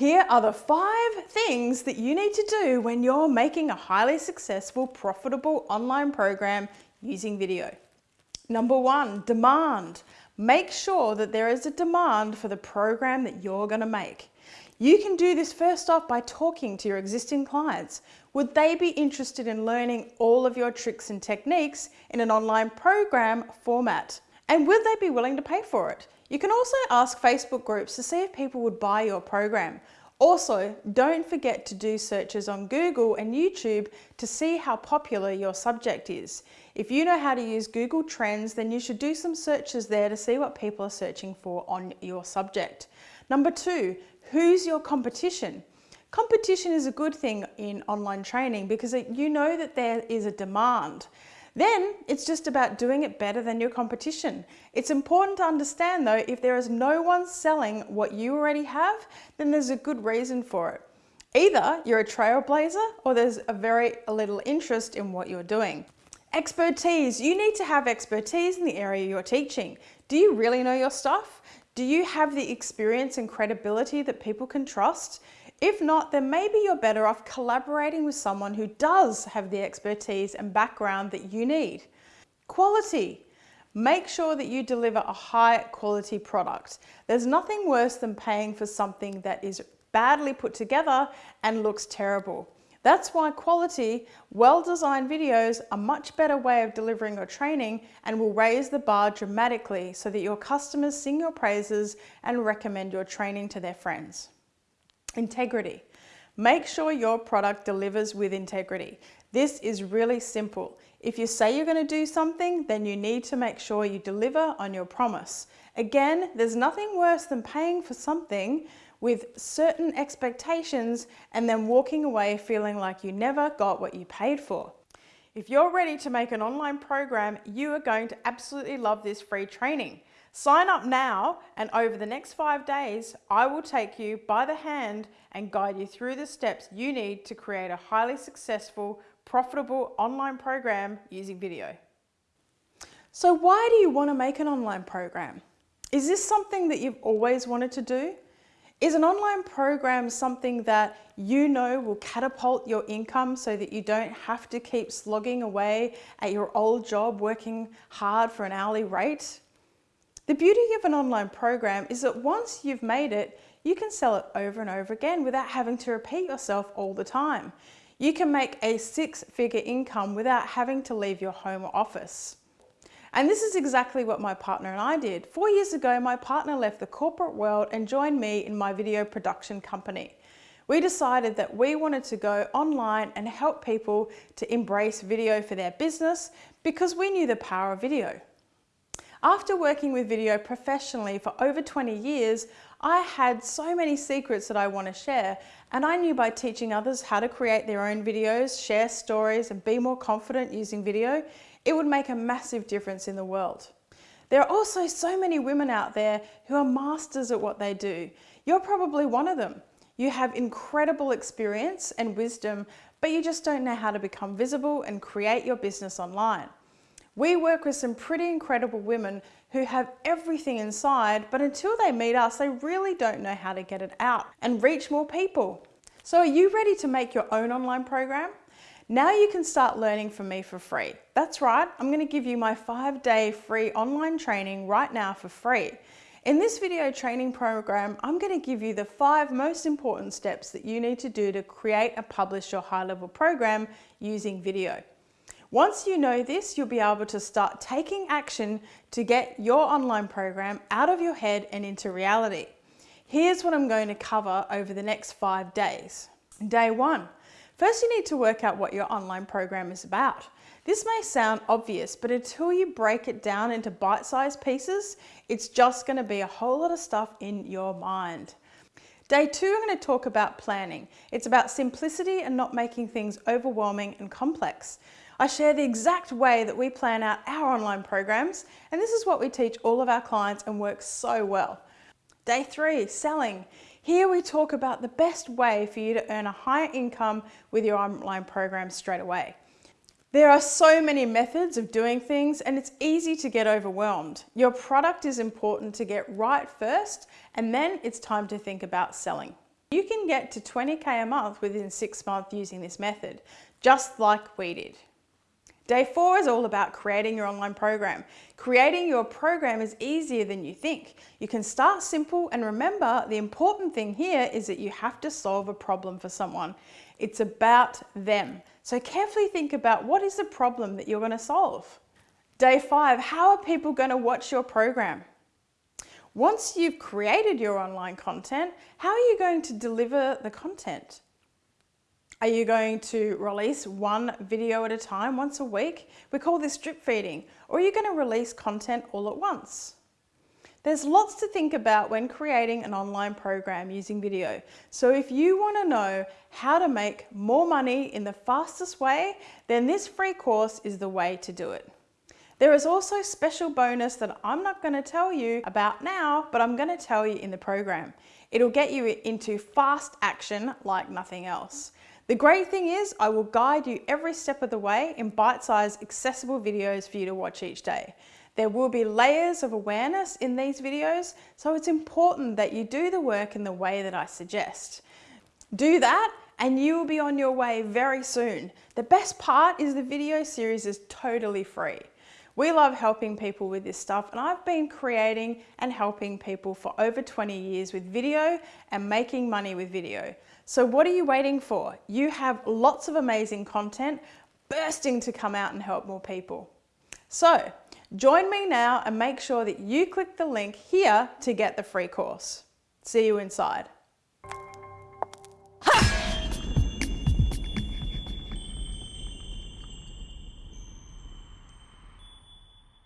Here are the five things that you need to do when you're making a highly successful, profitable online program using video. Number one, demand. Make sure that there is a demand for the program that you're going to make. You can do this first off by talking to your existing clients. Would they be interested in learning all of your tricks and techniques in an online program format? And would they be willing to pay for it? You can also ask Facebook groups to see if people would buy your program. Also, don't forget to do searches on Google and YouTube to see how popular your subject is. If you know how to use Google Trends, then you should do some searches there to see what people are searching for on your subject. Number two, who's your competition? Competition is a good thing in online training because you know that there is a demand. Then it's just about doing it better than your competition. It's important to understand though, if there is no one selling what you already have, then there's a good reason for it. Either you're a trailblazer or there's a very little interest in what you're doing. Expertise. You need to have expertise in the area you're teaching. Do you really know your stuff? Do you have the experience and credibility that people can trust? If not, then maybe you're better off collaborating with someone who does have the expertise and background that you need. Quality. Make sure that you deliver a high quality product. There's nothing worse than paying for something that is badly put together and looks terrible. That's why quality, well-designed videos are much better way of delivering your training and will raise the bar dramatically so that your customers sing your praises and recommend your training to their friends. Integrity. Make sure your product delivers with integrity. This is really simple. If you say you're going to do something, then you need to make sure you deliver on your promise. Again, there's nothing worse than paying for something with certain expectations and then walking away feeling like you never got what you paid for. If you're ready to make an online program, you are going to absolutely love this free training. Sign up now and over the next five days, I will take you by the hand and guide you through the steps you need to create a highly successful, profitable online program using video. So why do you want to make an online program? Is this something that you've always wanted to do? Is an online program something that you know will catapult your income so that you don't have to keep slogging away at your old job working hard for an hourly rate? The beauty of an online program is that once you've made it, you can sell it over and over again without having to repeat yourself all the time. You can make a six-figure income without having to leave your home or office. And this is exactly what my partner and I did. Four years ago, my partner left the corporate world and joined me in my video production company. We decided that we wanted to go online and help people to embrace video for their business because we knew the power of video. After working with video professionally for over 20 years, I had so many secrets that I want to share and I knew by teaching others how to create their own videos, share stories and be more confident using video, it would make a massive difference in the world. There are also so many women out there who are masters at what they do. You're probably one of them. You have incredible experience and wisdom, but you just don't know how to become visible and create your business online. We work with some pretty incredible women who have everything inside, but until they meet us, they really don't know how to get it out and reach more people. So are you ready to make your own online program? Now you can start learning from me for free. That's right, I'm gonna give you my five day free online training right now for free. In this video training program, I'm going to give you the five most important steps that you need to do to create and publish your high level program using video. Once you know this, you'll be able to start taking action to get your online program out of your head and into reality. Here's what I'm going to cover over the next five days. Day one, first you need to work out what your online program is about. This may sound obvious, but until you break it down into bite-sized pieces, it's just gonna be a whole lot of stuff in your mind. Day two, I'm going to talk about planning. It's about simplicity and not making things overwhelming and complex. I share the exact way that we plan out our online programs, and this is what we teach all of our clients and works so well. Day three, selling. Here we talk about the best way for you to earn a higher income with your online program straight away. There are so many methods of doing things and it's easy to get overwhelmed. Your product is important to get right first and then it's time to think about selling. You can get to 20K a month within six months using this method, just like we did. Day four is all about creating your online program. Creating your program is easier than you think. You can start simple and remember the important thing here is that you have to solve a problem for someone. It's about them. So carefully think about what is the problem that you're going to solve. Day five, how are people going to watch your program? Once you've created your online content, how are you going to deliver the content? Are you going to release one video at a time once a week? We call this drip feeding. Or are you going to release content all at once? There's lots to think about when creating an online program using video. So if you want to know how to make more money in the fastest way, then this free course is the way to do it. There is also special bonus that I'm not going to tell you about now, but I'm going to tell you in the program. It'll get you into fast action like nothing else. The great thing is I will guide you every step of the way in bite-sized accessible videos for you to watch each day. There will be layers of awareness in these videos, so it's important that you do the work in the way that I suggest. Do that and you will be on your way very soon. The best part is the video series is totally free. We love helping people with this stuff and I've been creating and helping people for over 20 years with video and making money with video. So what are you waiting for? You have lots of amazing content bursting to come out and help more people. So join me now and make sure that you click the link here to get the free course. See you inside.